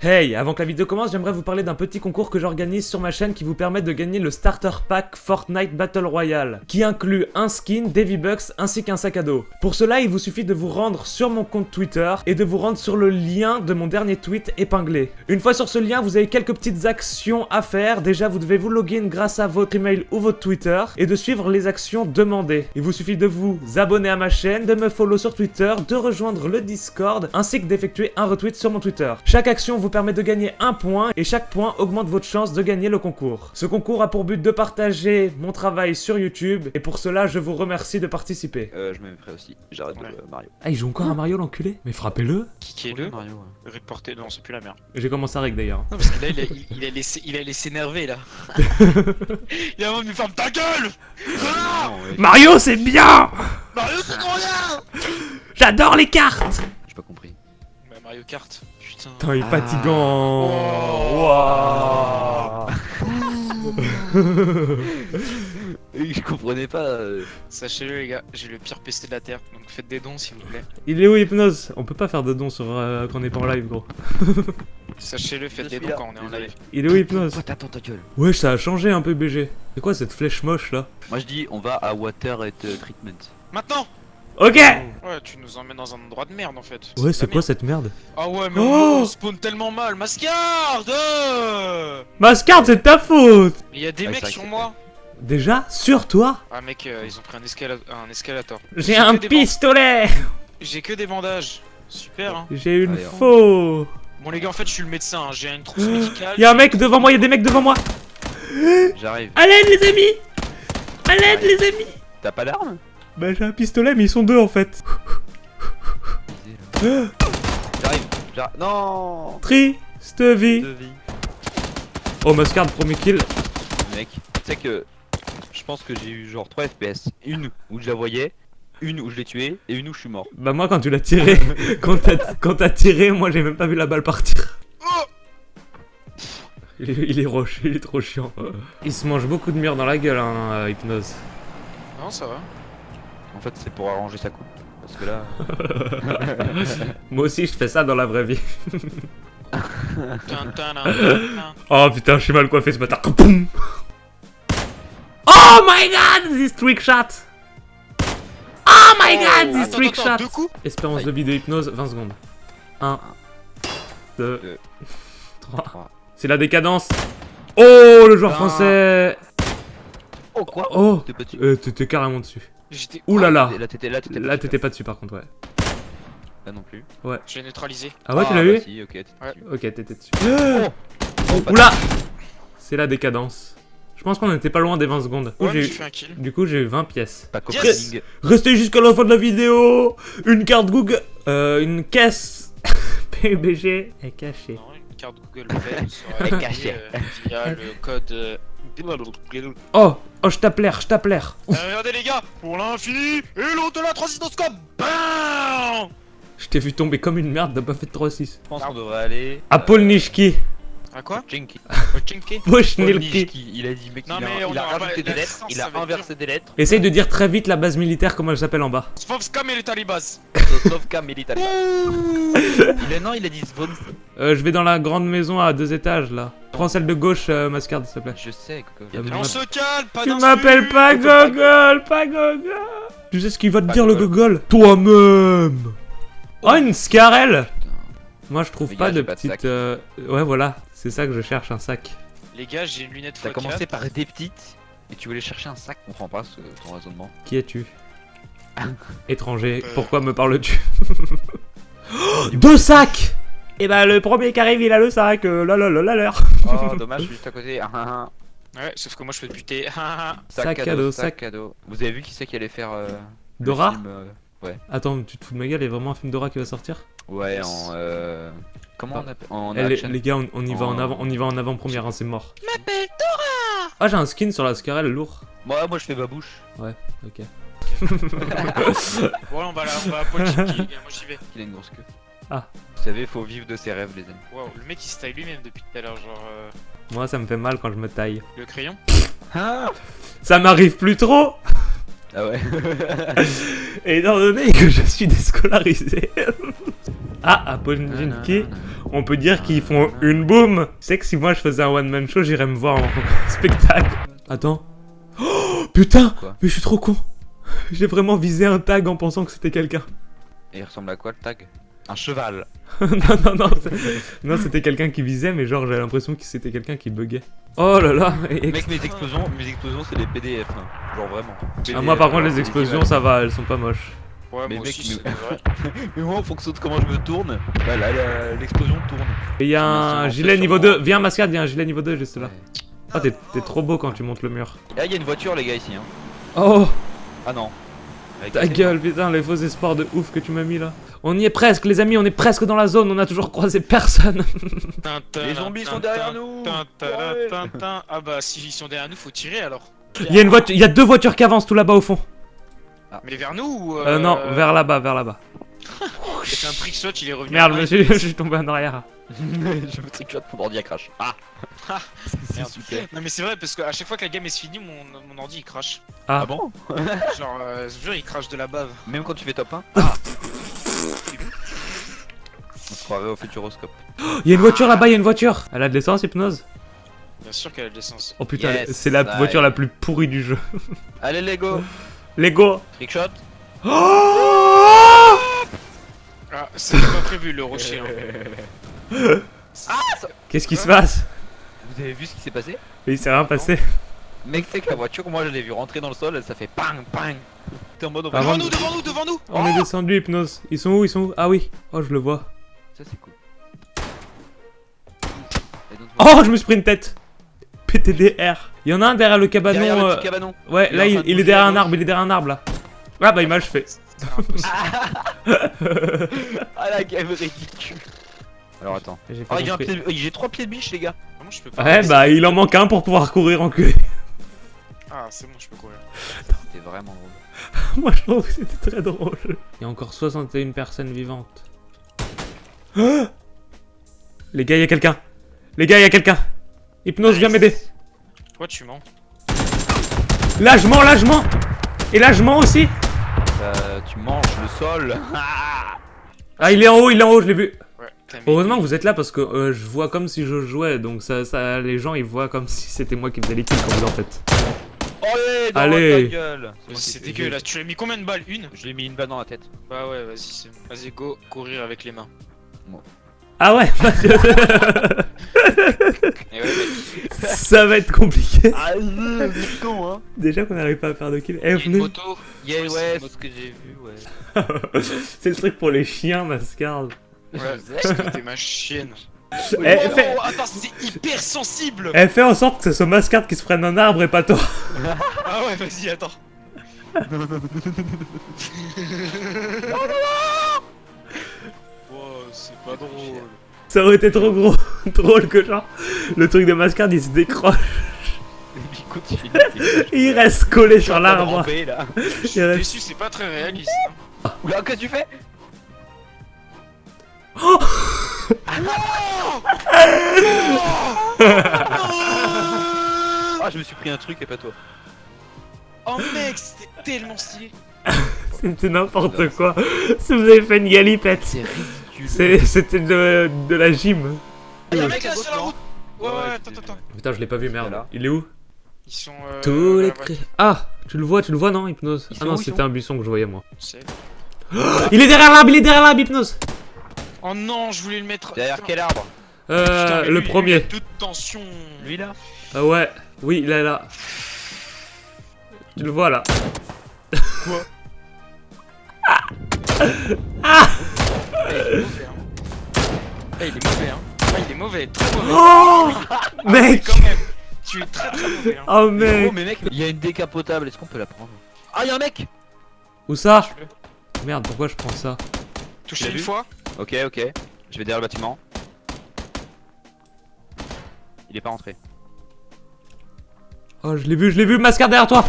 Hey, avant que la vidéo commence, j'aimerais vous parler d'un petit concours que j'organise sur ma chaîne qui vous permet de gagner le Starter Pack Fortnite Battle Royale, qui inclut un skin, des V-Bucks ainsi qu'un sac à dos. Pour cela, il vous suffit de vous rendre sur mon compte Twitter et de vous rendre sur le lien de mon dernier tweet épinglé. Une fois sur ce lien, vous avez quelques petites actions à faire. Déjà, vous devez vous login grâce à votre email ou votre Twitter et de suivre les actions demandées. Il vous suffit de vous abonner à ma chaîne, de me follow sur Twitter, de rejoindre le Discord ainsi que d'effectuer un retweet sur mon Twitter. Chaque action vous permet de gagner un point et chaque point augmente votre chance de gagner le concours. Ce concours a pour but de partager mon travail sur YouTube et pour cela je vous remercie de participer. Euh, je me mettrai aussi. J'arrête Ouais. de euh, Mario. Ah il joue encore à Mario l'enculé? Mais frappez-le Kickez-le. Mario. ouais. Reporter, non, c'est plus la merde. J'ai commencé avec d'ailleurs. Non, parce que là, il a, il, il a laissé, il a laissé énerver là. il a envie de me faire ta gueule Ah Non, ouais, Mario c'est bien Mario, c'est trop bien J'adore les cartes J'ai pas compris. Bah, Mario Kart, putain. Putain il est Ah. fatigant Oh. Je comprenais pas. euh, Sachez-le, les gars, j'ai le pire PC de la terre, donc faites des dons s'il vous plaît. Il est où Hypnose? On peut pas faire de dons sur, euh, quand on est pas en live gros. Sachez-le, faites des dons là, quand on est en live. Il est où Hypnose? Pourquoi t'attends ta gueule Ouais ça a changé un peu BG. C'est quoi cette flèche moche là? Moi je dis on va à Water et euh, Treatment. Maintenant Ok Ouais, tu nous emmènes dans un endroit de merde en fait. Ouais c'est quoi merde. cette merde Ah ouais, mais Oh on, spawn tellement mal. Mascarde euh Mascard c'est de ta faute Mais il y a des Ouais, mecs sur moi. Déjà Sur toi Ah mec, euh, ils ont pris un, escala- un escalator. J'ai un pistolet J'ai que des bandages. Super hein. J'ai une Allez, faux Bon les gars, en fait, je suis le médecin. hein. J'ai une trousse médicale. Y'a un mec devant moi, y'a des mecs devant moi J'arrive. À l'aide les amis À l'aide les amis T'as pas d'arme? Bah j'ai un pistolet mais ils sont deux en fait J'arrive. J'arrive. Non Triste vie. Oh Mascard premier kill Mec, tu sais que je pense que j'ai eu genre 3 FPS. Une où je la voyais, une où je l'ai tué et une où je suis mort. Bah moi quand tu l'as tiré, quand t'as tiré, moi j'ai même pas vu la balle partir Oh il est, il est roche, il est trop chiant Il se mange beaucoup de mur dans la gueule hein, euh, Hypnose Non, ça va. En fait, c'est pour arranger sa coupe. Parce que là. Moi aussi je fais ça dans la vraie vie. Oh putain je suis mal coiffé ce matin Poum Oh my god This trick shot Oh my god This Attends, trick attends, shot deux coups Espérance de vie de hypnose, 20 secondes. 1, 2, Deux. 3. Trois. C'est la décadence. Oh, le joueur français. Oh quoi Oh, euh, t'étais carrément dessus. J'étais. Ouh là là. Là t'étais là, Là, pas dessus par contre, ouais. Là non plus. J'ai neutralisé. Ah ouais, tu l'as bah eu si, ok, t'étais Ouais. dessus. Ok, t'étais dessus. Oh Oh, Oula C'est la décadence. Je pense qu'on était pas loin des 20 secondes. Du coup, Ouais, j'ai eu- fait un kill. Du coup, j'ai eu 20 pièces. Pas Yes coping. Restez jusqu'à la fin de la vidéo Une carte Google... Euh, une caisse PUBG est cachée. Non, une carte Google Play sera Elle est cachée. euh, via le code. Euh, Oh Oh, je tape l'air, je tape l'air Euh, regardez les gars, pour l'infini et l'au-delà transistoscope BAM Je t'ai vu tomber comme une merde, t'as pas fait de 3-6. Je pense qu'on devrait aller. À Paul Nishki. À quoi Jinky. Ochinki Pushnilki. Il a dit, mec, Non, il a, mais on il a rajouté des lettres, il a inversé des lettres. Essaye de dire très vite la base militaire, comment elle s'appelle en bas. Les talibas Sosnovka Military. Il a non, il a dit Svon. Euh, je vais dans la grande maison à deux étages là. Prends celle de gauche, euh, Mascard, s'il te plaît. Je sais, Coco. On se calme, pas Tu m'appelles pas Gogol, pas Gogol. Tu sais ce qu'il va te dire le Gogol. Toi-même Oh, une Scarelle Moi je trouve pas de petite. euh, Ouais, voilà, c'est ça que je cherche, un sac. Les gars, j'ai une lunette T'as x4. commencé par des petites et tu voulais chercher un sac, on comprend pas ce, ton raisonnement. Qui es-tu? Étranger, Euh. pourquoi me parles-tu? Oh, Deux sacs Et bah le premier qui arrive il a le sac, euh, là là là là là. Oh, dommage, je suis juste à côté. Ah, ah, ah. Ouais, sauf que moi je peux te buter. Sac à dos, sac- à dos. Vous avez vu qui c'est qui allait faire euh, le Dora film, euh, Attends, tu te fous de ma gueule, il y a vraiment un film Dora qui va sortir Ouais, Yes. en. Euh, comment Ah. on appelle En Eh, les, gars, on, on y va en avant, on y va en avant-première, hein, c'est mort. M'appelle Dora Ah, j'ai un skin sur la Scarelle lourd. Moi, moi je fais babouche. Ok. Bon, on va là, on va à Pochinki, les gars, moi j'y vais. Il a une grosse queue. Ah. Vous savez, faut vivre de ses rêves, les amis. Waouh, le mec il se taille lui-même depuis tout à l'heure, genre. euh, Moi, ça me fait mal quand je me taille. le crayon. Ah Ça m'arrive plus trop Ah ouais. Étant donné que je suis déscolarisé. ah, à Pojinki, on peut dire qu'ils font une boum. Tu sais que si moi je faisais un one man show, j'irais me voir en spectacle. Attends. Oh, putain Quoi Mais je suis trop con. J'ai vraiment visé un tag en pensant que c'était quelqu'un. Et il ressemble à quoi le tag? Un cheval. non, non, non. Non, c'était quelqu'un qui visait, mais genre j'avais l'impression que c'était quelqu'un qui buguait. Oh là là et- Mec, mes explosions, mes explosions, c'est des PDF. hein. Genre vraiment. Ah, moi par contre les explosions ça va, elles sont pas moches. Ouais, Mais moi mec, aussi, mais- vrai. Mais moi, en fonction de comment je me tourne, bah là, l'explosion tourne. Et il y a un gilet niveau sûrement. 2, viens mascade, il y a un gilet niveau 2 juste là. Ouais. Ah t'es t'es trop beau quand tu montes le mur. Ah, il y a une voiture, les gars, ici. Hein. Oh Ah non. Avec ta gueule putain les faux espoirs de ouf que tu m'as mis là. On y est presque les amis, on est presque dans la zone, on a toujours croisé personne. Les zombies sont derrière nous. Ah bah si ils sont derrière nous, faut tirer alors. Il y a une voiture, il y a deux voitures qui avancent tout là-bas au fond. Mais vers nous ou Euh, non, vers là-bas, vers là-bas. J'ai un trick shot, il est revenu. Merde, à monsieur, je suis tombé en arrière. je me tricote, mon ordi a crash. Ah Ah, C'est merde. super. Non mais c'est vrai parce qu'à chaque fois que la game est finie, mon, mon ordi il crache. Ah, Ah bon Genre, euh, je jure, il crache de la bave. Même quand tu fais top 1 Ah Au futuroscope. il y a une voiture là-bas, il y a une voiture. Elle a de l'essence, hypnose? Bien sûr qu'elle a de l'essence. Oh putain, Yes, c'est la voiture la plus pourrie du jeu. Allez, Lego Lego Trickshot Oh Ah, c'était pas prévu le rocher. hein. Qu'est-ce qui se passe? Vous avez vu ce qui s'est passé? Il s'est rien passé. Mec, c'est que la voiture, moi je l'ai vu rentrer dans le sol, ça fait bang bang T'es en mode Devant de- nous, devant nous, devant nous On est descendu, hypnose. Ils sont où Ils sont où? Ah oui. Oh, je le vois. Ça c'est cool. Et donc, Oh, je me suis pris une tête. PTDR. Il y en a un derrière le cabanon. Derrière le euh, petit cabanon Ouais, là, en il, est derrière un arbre, il est derrière un arbre là. Ah bah, il m'a achevé. Ah la game ridicule Alors attends. J'ai Oh, de- J'ai trois pieds de biche, les gars Comment je peux pas Ouais, bah, il en manque un pour pouvoir courir enculé. Ah, c'est bon, je peux courir. C'était vraiment drôle. Moi, je trouve que c'était très drôle. Il y a encore 61 personnes vivantes. Les gars, il y a quelqu'un. Les gars, il y a quelqu'un. Hypnose, viens m'aider. Toi, tu mens. Là, je mens, là, je mens. Et là, je mens aussi. Euh, tu manges le sol Ah, il est en haut, il est en haut, je l'ai vu. Ouais, Heureusement que vous êtes là parce que euh, je vois comme si je jouais. Donc, ça, ça, les gens, ils voient comme si c'était moi qui faisais les kills quand vous en faites. Allez, dans Allez. ta gueule Mais moi C'est dégueulasse. Tu lui as mis combien de balles? Une? Je lui ai mis une balle dans la tête. Bah ouais, vas-y, c'est- vas-y, go, courir avec les mains. Ah ouais, mec, ça va être compliqué. Ah, c'est con, hein Déjà qu'on n'arrive pas à faire de kills. Eh, venez. moto. Yeah, Ouais, c'est c'est une ce que j'ai vu, ouais. C'est le truc pour les chiens, Mascard. Ouais, t'es ma chienne. Eh, oh, fais- attends, c'est hyper sensible Elle fait en sorte que ce soit Mascard qui se prenne un arbre et pas toi. Ah ouais, vas-y, attends. Pas drôle. Ça aurait été trop gros, drôle que genre le truc de Mascard il se décroche, Il continue. il reste collé sur l'arbre. Je suis reste- déçu, c'est pas très réaliste. hein. Oula, qu'est-ce que tu fais? Ah, je me suis pris un truc et pas toi. Oh mec, c'était tellement stylé. C'était n'importe quoi. Si vous avez fait une galipette, C'est c'était de, de la gym. Ah, y'a un mec là sur la route Ouais, Ouais, attends, attends. Putain, je l'ai pas vu, merde. Voilà. Il est où? Ils sont. Euh, Tous les cris. Ah, tu le vois, tu le vois, non, Hypnose? Ah non, c'était un buisson que je voyais moi. Il est derrière l'arbre, il est derrière l'arbre, Hypnose Oh non, je voulais le mettre. Derrière quel arbre? Euh, Putain, le premier. Toute tension. Lui là? Ah ouais, oui, il est là. Tu le vois là. Quoi? Ah il est mauvais, hein. Eh, il est mauvais, hein. Ah, il est mauvais, très mauvais. Oh Ah, Mec Quand même. Tu es très très mauvais, hein. Oh mec gros, mais mec, il y a une décapotable, est-ce qu'on peut la prendre? Ah, y'a un mec Où ça? Merde, pourquoi je prends ça? Touché une vu? fois Ok, ok. Je vais derrière le bâtiment. Il est pas rentré. Oh, je l'ai vu, je l'ai vu, Mascard derrière toi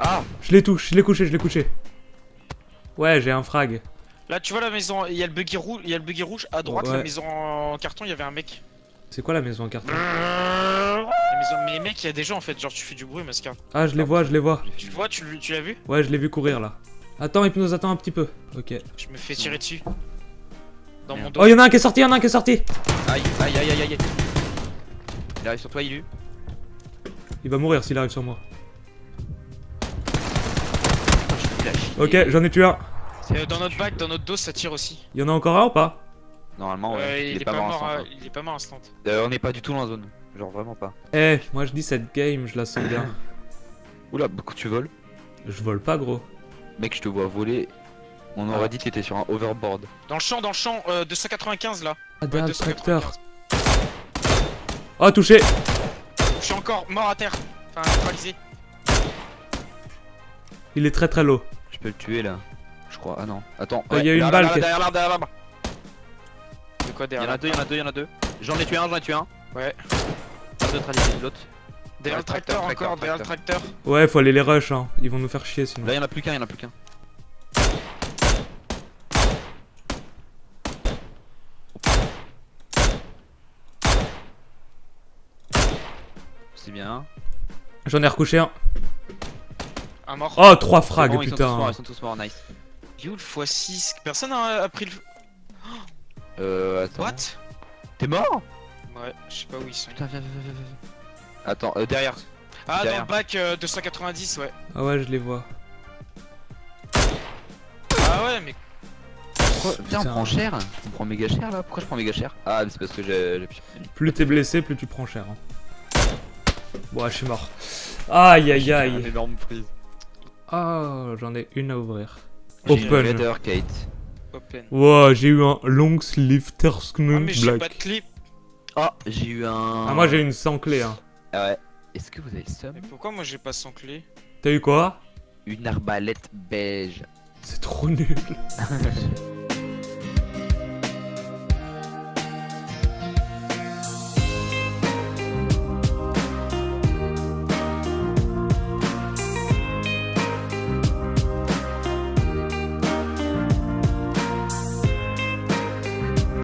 Ah Je l'ai touché, je l'ai couché, je l'ai couché. Ouais, j'ai un frag. Là, tu vois la maison, il y a le buggy rouge, il y a le buggy rouge à droite, Ouais. la maison en carton, il y avait un mec. C'est quoi la maison en carton? La maison, mais mec, il y a des gens en fait, genre tu fais du bruit, Mascar. Ah, je les vois, je les vois. Tu le vois, tu, l'as vu? Ouais, je l'ai vu courir là. Attends, Hypnose, attends un petit peu. Ok. Je me fais tirer dessus. Dans mon dos. Oh, y'en a un qui est sorti, y'en a un qui est sorti Aïe, aïe, aïe, aïe, aïe. Il arrive sur toi, Ilu. Il va mourir s'il arrive sur moi. Ok, j'en ai tué un. Euh, dans notre bac, dans notre dos, ça tire aussi. Y'en a encore un ou pas? Normalement, ouais. Euh, il, est pas mort mort, instant, à- quoi. il est pas mort instant. Euh, on n'est pas du tout dans la zone. Genre vraiment pas. Eh, moi je dis cette game, je la sens bien. Oula, beaucoup tu voles. Je vole pas, gros. Mec, je te vois voler. On aurait dit que t'étais sur un overboard. Dans le champ, dans le champ, euh, 295 là. Ah, Ouais, derrière le 295. tracteur. Oh, touché Je suis encore mort à terre. Enfin, neutralisé. Il est très très low. Je peux le tuer là. Je crois. Ah non. Attends. Euh, y a une là, balle là, là, Derrière l'arbre, derrière l'arbre. De quoi Il y derrière en a deux, il y en a deux, il y en a deux. J'en ai tué un, j'en ai tué un. Ouais. L'autre. Derrière Ouais, le tracteur, tracteur, encore, derrière le tracteur. Ouais, faut aller les rush, hein. Ils vont nous faire chier sinon. Là, il y en a plus qu'un, il y en a plus qu'un. C'est bien. J'en ai recouché un. Un mort. Oh, trois frags, bon, ils sont tous morts, putain. ils sont tous morts, nice. You le x6. Personne a, a pris le. Euh, attends. What? T'es mort? Ouais, je sais pas où ils sont. Putain, viens, viens, viens, viens, viens. Attends, euh, derrière. Ah, derrière. dans le bac euh, 290, ouais. Ah ouais, je les vois. Ah ouais, mais Pourquoi? Putain, on prend cher On prend méga cher là Pourquoi je prends méga cher? Ah, mais c'est parce que j'ai. Plus t'es blessé, plus tu prends cher. Hein. Bon, ouais, je suis mort. Aïe aïe aïe. énorme prise. Oh, j'en ai une à ouvrir. Open. Kate. open. Wow, j'ai eu un long sleeve Ah, mais j'ai pas de clip. Ah, j'ai eu un. Ah, moi j'ai une sans clé. Hein. Ah ouais. Est-ce que vous avez le seum? Mais pourquoi moi j'ai pas sans clé? T'as eu quoi? Une arbalète beige. C'est trop nul.